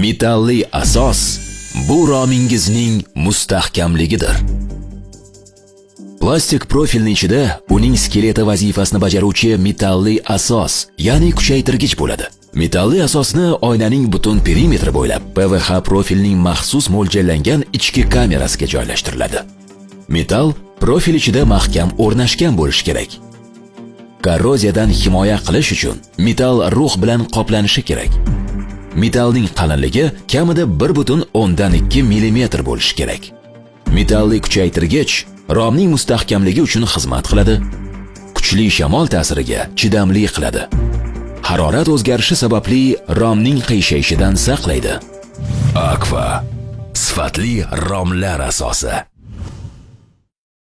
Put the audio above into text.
metalli asos bu romingizning mustahkamligidir. Plastik profilning ichida uning skeleti vazifasini bajaruvchi metalli asos, ya'ni kuchaytirgich bo'ladi. Metalli asosni oynaning butun perimetri bo'ylab PVH profilning maxsus mo'ljallangan ichki kamerasiga joylashtiriladi. Metal profil ichida mahkam o'rnashgan bo'lishi kerak. Korroziyadan himoya qilish uchun metal rux bilan qoplanishi kerak. Metalning qalinligi kamida 1.2 mm bo'lishi kerak. Metalli kuchaytirgich romning mustahkamligi uchun xizmat qiladi. Kuchli shamol ta'siriga chidamli qiladi. Harorat o'zgarishi sababli romning qiyshayishidan saqlaydi. Aqua sifatli romlar asosi